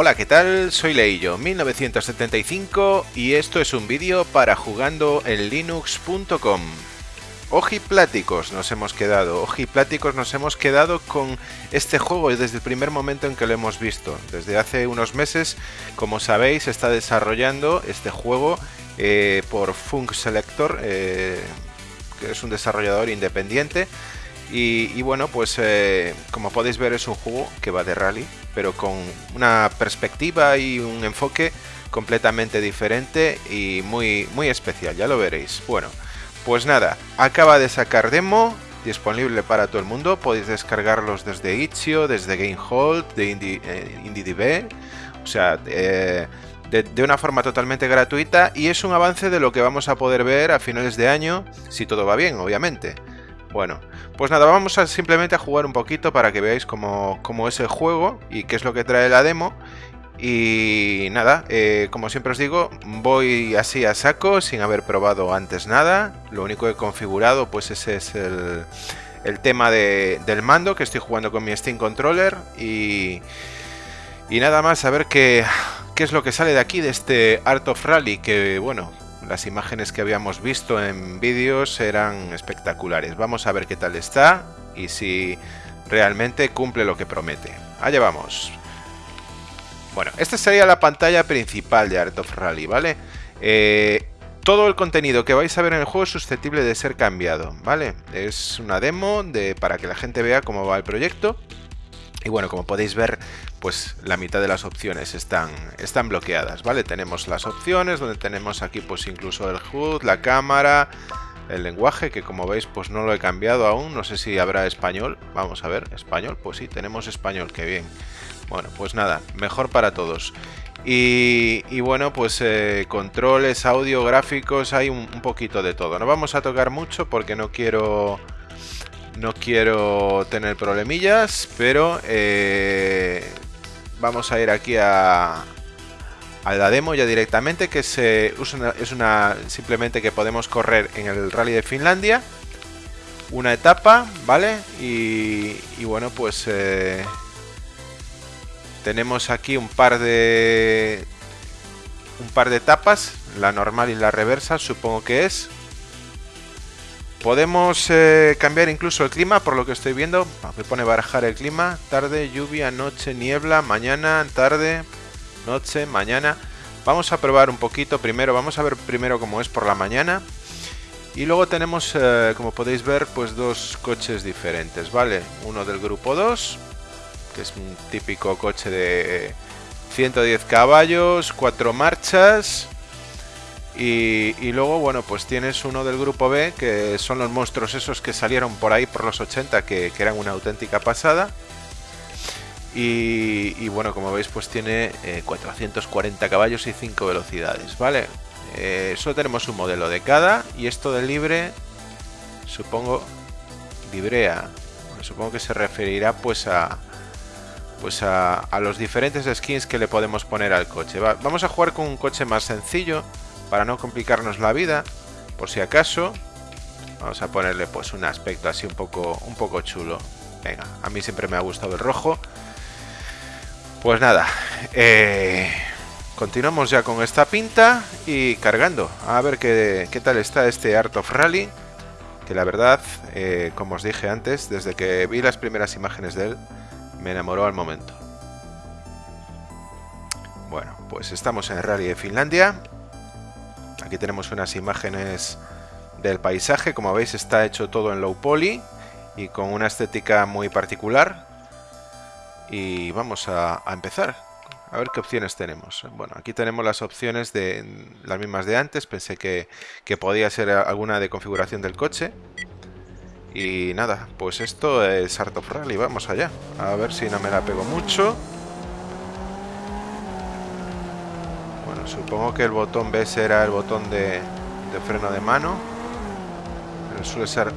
Hola, ¿qué tal? Soy Leillo, 1975 y esto es un vídeo para jugando en linux.com. Ojipláticos nos hemos quedado, ojipláticos nos hemos quedado con este juego desde el primer momento en que lo hemos visto. Desde hace unos meses, como sabéis, está desarrollando este juego eh, por Funk Selector, eh, que es un desarrollador independiente y, bueno, pues eh, como podéis ver es un juego que va de rally, pero con una perspectiva y un enfoque completamente diferente y muy, muy especial, ya lo veréis. Bueno, pues nada, acaba de sacar demo, disponible para todo el mundo, podéis descargarlos desde Itch.io, desde GameHold, de Indie, eh, IndieDB, o sea, eh, de, una forma totalmente gratuita y es un avance de lo que vamos a poder ver a finales de año, si todo va bien, obviamente. Bueno, pues nada, vamos a simplemente a jugar un poquito para que veáis cómo, es el juego y qué es lo que trae la demo. Y nada, eh, como siempre os digo, voy así a saco sin haber probado antes nada. Lo único que he configurado pues ese es el, tema del mando que estoy jugando con mi Steam Controller. Y, y nada más, a ver qué, qué es lo que sale de aquí, de este Art of Rally, que bueno, las imágenes que habíamos visto en vídeos eran espectaculares. Vamos a ver qué tal está y si realmente cumple lo que promete. Allá vamos. Bueno, esta sería la pantalla principal de Art of Rally, ¿vale? Eh, todo el contenido que vais a ver en el juego es susceptible de ser cambiado, ¿vale? Es una demo de, para que la gente vea cómo va el proyecto. Y bueno, como podéis ver, pues la mitad de las opciones están, están bloqueadas, ¿vale? Tenemos las opciones donde tenemos aquí pues incluso el HUD, la cámara, el lenguaje, que como veis pues no lo he cambiado aún, no sé si habrá español, vamos a ver, español, pues sí, tenemos español, qué bien. Bueno, pues nada, mejor para todos. Y, bueno, pues eh, controles, audio, gráficos, hay un, un poquito de todo. No vamos a tocar mucho porque no quiero no quiero tener problemillas, pero eh, vamos a ir aquí a, a la demo ya directamente, que se, es una simplemente que podemos correr en el Rally de Finlandia. Una etapa, ¿vale? Y, bueno, pues eh, tenemos aquí un par de un par de etapas, la normal y la reversa, supongo que es. Podemos eh, cambiar incluso el clima, por lo que estoy viendo. Me pone barajar el clima. Tarde, lluvia, noche, niebla, mañana, tarde, noche, mañana. Vamos a probar un poquito primero. Vamos a ver primero cómo es por la mañana. Y luego tenemos, eh, como podéis ver, pues dos coches diferentes, ¿vale? Uno del grupo 2, que es un típico coche de 110 caballos, cuatro marchas y, luego, bueno, pues tienes uno del grupo B, que son los monstruos esos que salieron por ahí por los 80, que, eran una auténtica pasada. Y, bueno, como veis, pues tiene 440 eh, caballos y 5 velocidades, ¿vale? Eh, solo tenemos un modelo de cada, y esto de libre, supongo, librea. supongo que se referirá pues a, pues a, a, los diferentes skins que le podemos poner al coche. vamos a jugar con un coche más sencillo para no complicarnos la vida, por si acaso, vamos a ponerle pues un aspecto así un poco, un poco chulo. Venga, a mí siempre me ha gustado el rojo. Pues nada, eh, continuamos ya con esta pinta y cargando. A ver qué, qué, tal está este Art of Rally. Que la verdad, eh, como os dije antes, desde que vi las primeras imágenes de él, me enamoró al momento. Bueno, pues estamos en el Rally de Finlandia. Aquí tenemos unas imágenes del paisaje, como veis está hecho todo en low poly y con una estética muy particular. Y vamos a, empezar. A ver qué opciones tenemos. Bueno, aquí tenemos las opciones de las mismas de antes. Pensé que, que podía ser alguna de configuración del coche. Y nada, pues esto es Art of Rally. Vamos allá. A ver si no me la pego mucho. Supongo que el botón B será el botón de, freno de mano. suele ser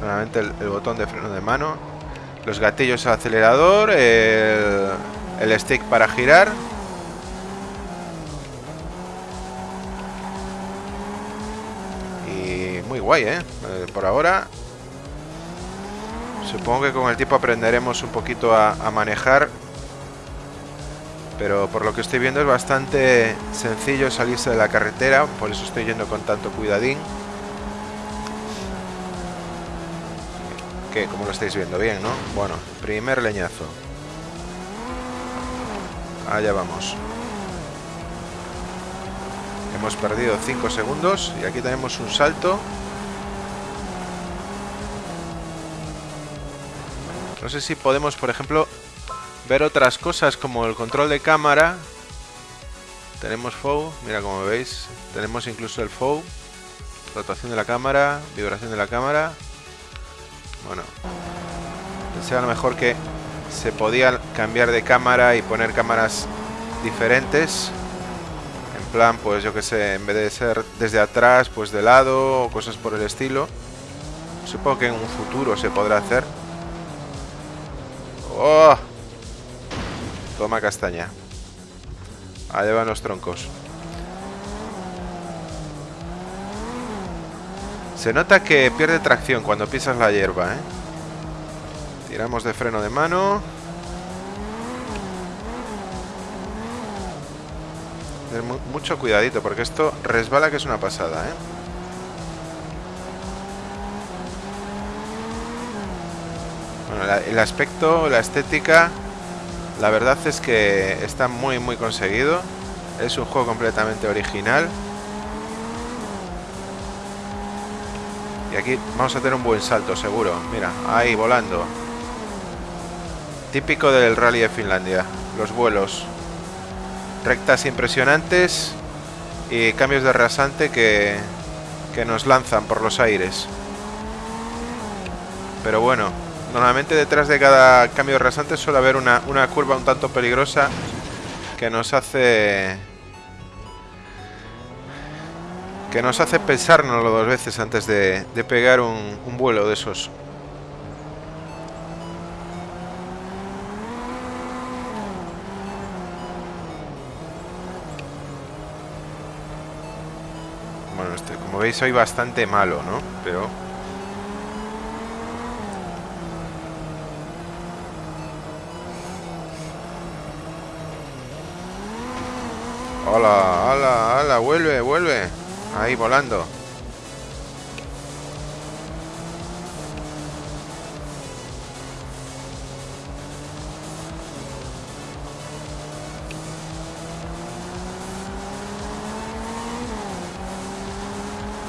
normalmente el, botón de freno de mano. Los gatillos al acelerador. El, stick para girar. Y muy guay, ¿eh? ¿eh? Por ahora. Supongo que con el tiempo aprenderemos un poquito a manejar Pero por lo que estoy viendo es bastante sencillo salirse de la carretera, por eso estoy yendo con tanto cuidadín. Que como lo estáis viendo bien, ¿no? Bueno, primer leñazo. Allá vamos. Hemos perdido 5 segundos y aquí tenemos un salto. No sé si podemos, por ejemplo, ver otras cosas como el control de cámara. Tenemos FOW, mira como veis. Tenemos incluso el FOW. Rotación de la cámara, vibración de la cámara. Bueno, pensé a lo mejor que se podía cambiar de cámara y poner cámaras diferentes. En plan, pues yo que sé, en vez de ser desde atrás, pues de lado o cosas por el estilo. Supongo que en un futuro se podrá hacer. ¡Oh! Toma castaña. Allá van los troncos. Se nota que pierde tracción cuando pisas la hierba, ¿eh? Tiramos de freno de mano. mucho cuidadito, porque esto resbala que es una pasada, ¿eh? Bueno, el aspecto, la estética la verdad es que está muy muy conseguido. Es un juego completamente original. Y aquí vamos a tener un buen salto, seguro. Mira, ahí volando. Típico del rally de Finlandia. Los vuelos. Rectas impresionantes y cambios de rasante que, que nos lanzan por los aires. Pero bueno, Normalmente detrás de cada cambio de rasante suele haber una, curva un tanto peligrosa que nos hace... Que nos hace pensárnoslo dos veces antes de, pegar un, un vuelo de esos. Bueno, este, como veis soy bastante malo, ¿no? Pero Hola, hola, hola, vuelve, vuelve. Ahí volando.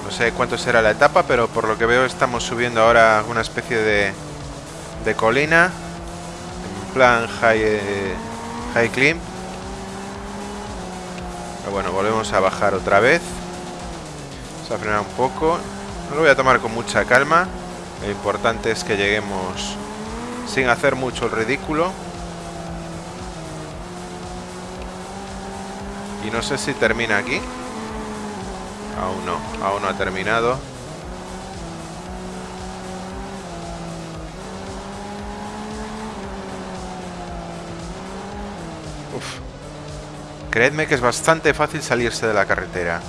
No sé cuánto será la etapa, pero por lo que veo estamos subiendo ahora una especie de, de colina. En plan high, eh, high climb bueno, volvemos a bajar otra vez. Vamos a frenar un poco. No lo voy a tomar con mucha calma. Lo importante es que lleguemos sin hacer mucho el ridículo. Y no sé si termina aquí. Aún no, aún no ha terminado. Creedme que es bastante fácil salirse de la carretera.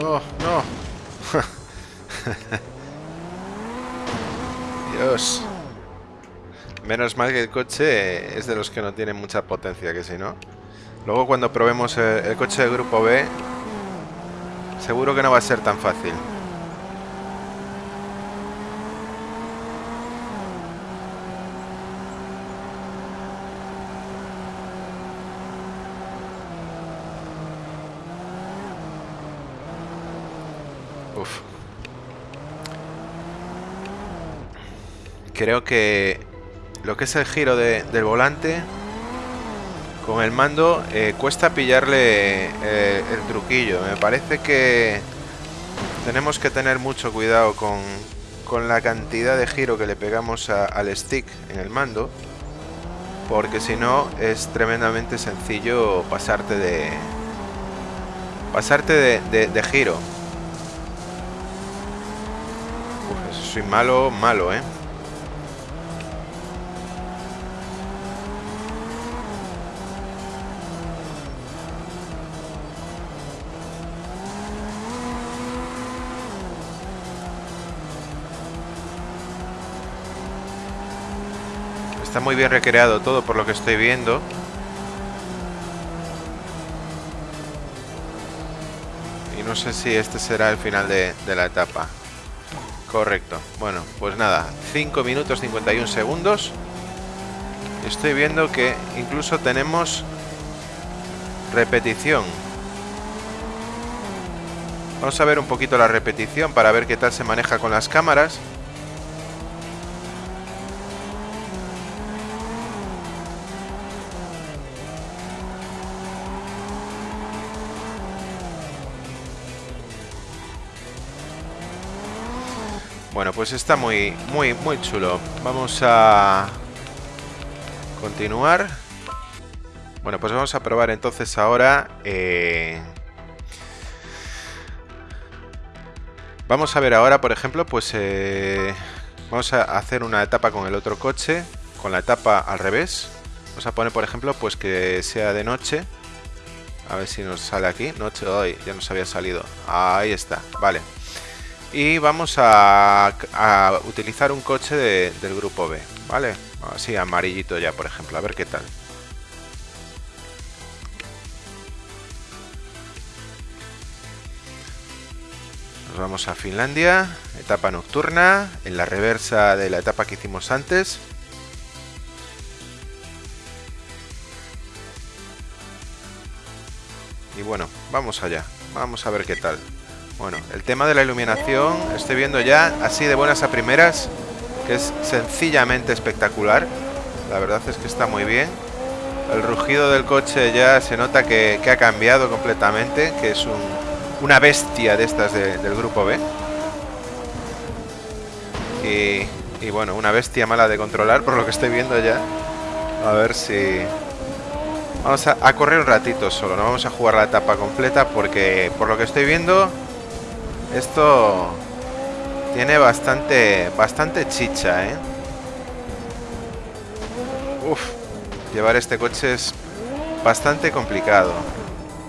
Oh, no. Menos mal que el coche es de los que no tiene mucha potencia, que si no. Luego cuando probemos el, coche de grupo B, seguro que no va a ser tan fácil. Uf. Creo que lo que es el giro del volante con el mando eh, cuesta pillarle eh, el truquillo. Me parece que tenemos que tener mucho cuidado con, con la cantidad de giro que le pegamos al stick en el mando. Porque si no es tremendamente sencillo pasarte de... Pasarte de, giro. Uf, soy malo, malo, ¿eh? Está muy bien recreado todo por lo que estoy viendo. Y no sé si este será el final de, de la etapa. Correcto. Bueno, pues nada, 5 minutos 51 segundos. Estoy viendo que incluso tenemos repetición. Vamos a ver un poquito la repetición para ver qué tal se maneja con las cámaras. Bueno, pues está muy, muy, muy chulo. Vamos a continuar. Bueno, pues vamos a probar entonces ahora... Eh, vamos a ver ahora, por ejemplo, pues... Eh, vamos a hacer una etapa con el otro coche, con la etapa al revés. Vamos a poner, por ejemplo, pues que sea de noche. A ver si nos sale aquí. Noche hoy, ya nos había salido. Ahí está, vale. Y vamos a, utilizar un coche del grupo B, ¿vale? Así, amarillito ya, por ejemplo, a ver qué tal. Nos vamos a Finlandia, etapa nocturna, en la reversa de la etapa que hicimos antes. Y bueno, vamos allá, vamos a ver qué tal. Bueno, el tema de la iluminación, estoy viendo ya así de buenas a primeras, que es sencillamente espectacular. La verdad es que está muy bien. El rugido del coche ya se nota que, ha cambiado completamente, que es una bestia de estas del grupo B. Y, y bueno, una bestia mala de controlar por lo que estoy viendo ya. A ver si... Vamos a, a, correr un ratito solo, no vamos a jugar la etapa completa porque por lo que estoy viendo esto tiene bastante, bastante chicha, ¿eh? Uf, llevar este coche es bastante complicado.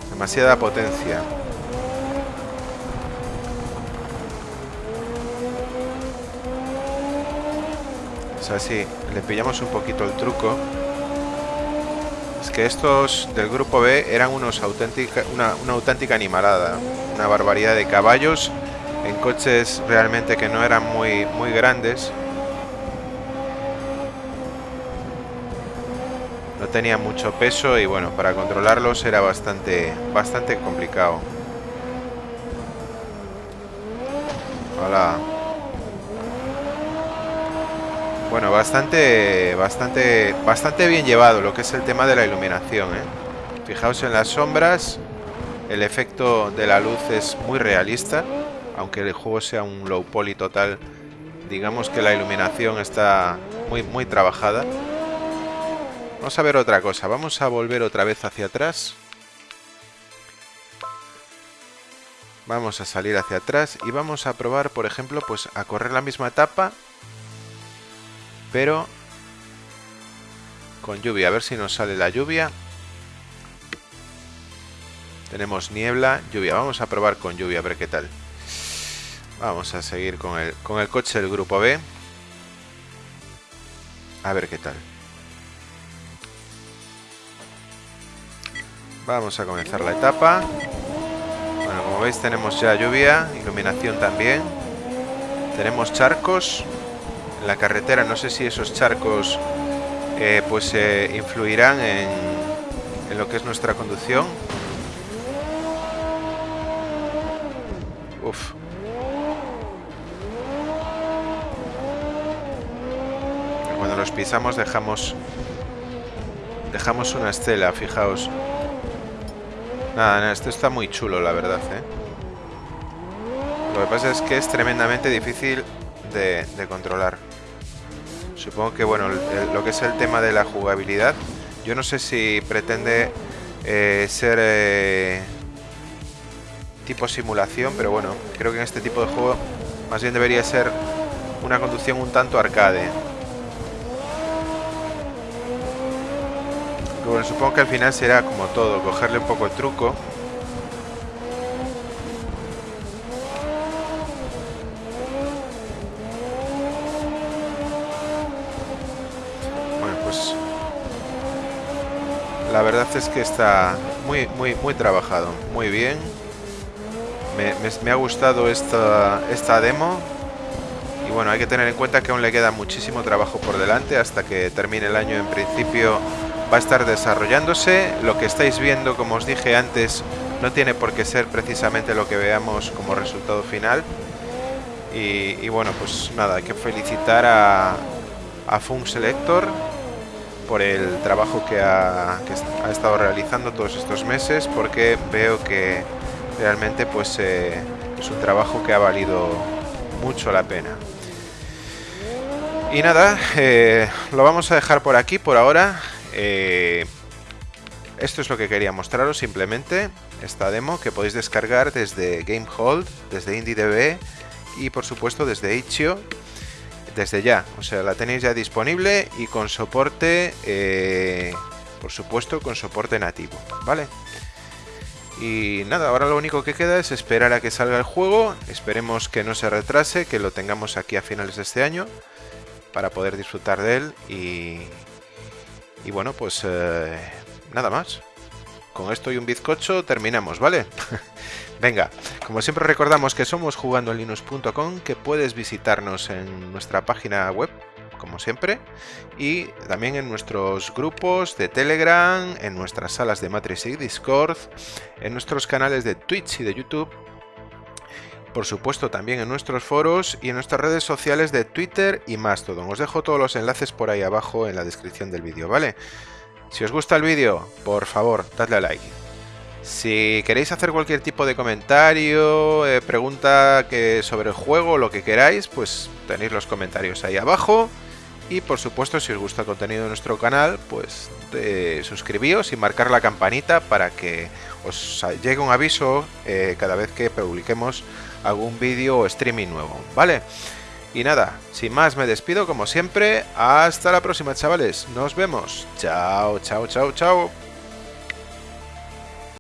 Demasiada potencia. O sea, si le pillamos un poquito el truco. Es que estos del grupo B eran unos auténtica, una, una auténtica animalada una barbaridad de caballos en coches realmente que no eran muy, muy grandes. No tenía mucho peso y bueno, para controlarlos era bastante, bastante complicado. Hola. Bueno, bastante, bastante, bastante bien llevado lo que es el tema de la iluminación. ¿eh? Fijaos en las sombras el efecto de la luz es muy realista, aunque el juego sea un low poly total, digamos que la iluminación está muy, muy trabajada. Vamos a ver otra cosa, vamos a volver otra vez hacia atrás. Vamos a salir hacia atrás y vamos a probar, por ejemplo, pues a correr la misma etapa, pero con lluvia, a ver si nos sale la lluvia. Tenemos niebla, lluvia. Vamos a probar con lluvia, a ver qué tal. Vamos a seguir con el, con el coche del grupo B. A ver qué tal. Vamos a comenzar la etapa. Bueno, como veis tenemos ya lluvia, iluminación también. Tenemos charcos en la carretera. No sé si esos charcos eh, pues eh, influirán en, en lo que es nuestra conducción. Cuando los pisamos dejamos dejamos una estela, fijaos. Nada, esto está muy chulo, la verdad, ¿eh? Lo que pasa es que es tremendamente difícil de, controlar. Supongo que, bueno, lo que es el tema de la jugabilidad, yo no sé si pretende eh, ser... Eh, tipo simulación, pero bueno, creo que en este tipo de juego más bien debería ser una conducción un tanto arcade. bueno, supongo que al final será como todo, cogerle un poco el truco. Bueno, la verdad es que está muy, muy, muy trabajado, muy bien. Me, ha gustado esta, demo. Y bueno, hay que tener en cuenta que aún le queda muchísimo trabajo por delante hasta que termine el año en principio va a estar desarrollándose. Lo que estáis viendo, como os dije antes, no tiene por qué ser precisamente lo que veamos como resultado final. Y, bueno, pues nada, hay que felicitar a, a Selector por el trabajo que ha, estado realizando todos estos meses porque veo que realmente pues eh, es un trabajo que ha valido mucho la pena. Y nada, eh, lo vamos a dejar por aquí por ahora. Eh, esto es lo que quería mostraros simplemente, esta demo que podéis descargar desde GameHold, desde IndieDB y por supuesto desde Itch.io desde ya, o sea, la tenéis ya disponible y con soporte, por supuesto, con soporte nativo, ¿vale? Y nada, ahora lo único que queda es esperar a que salga el juego, esperemos que no se retrase, que lo tengamos aquí a finales de este año para poder disfrutar de él y, y bueno, pues eh, nada más. Con esto y un bizcocho terminamos, ¿vale? Venga, como siempre recordamos que somos jugandolinux.com, que puedes visitarnos en nuestra página web, como siempre, y también en nuestros grupos de Telegram, en nuestras salas de Matrix y Discord, en nuestros canales de Twitch y de YouTube, por supuesto también en nuestros foros y en nuestras redes sociales de Twitter y Mastodon. Os dejo todos los enlaces por ahí abajo en la descripción del vídeo, ¿vale? Si os gusta el vídeo, por favor, dadle a like. Si queréis hacer cualquier tipo de comentario, eh, pregunta que sobre el juego, lo que queráis, pues tenéis los comentarios ahí abajo. Y por supuesto, si os gusta el contenido de nuestro canal, pues suscribíos y marcar la campanita para que os llegue un aviso eh, cada vez que publiquemos algún vídeo o streaming nuevo, ¿vale? Y nada, sin más me despido como siempre, hasta la próxima chavales, nos vemos, chao, chao, chao, chao.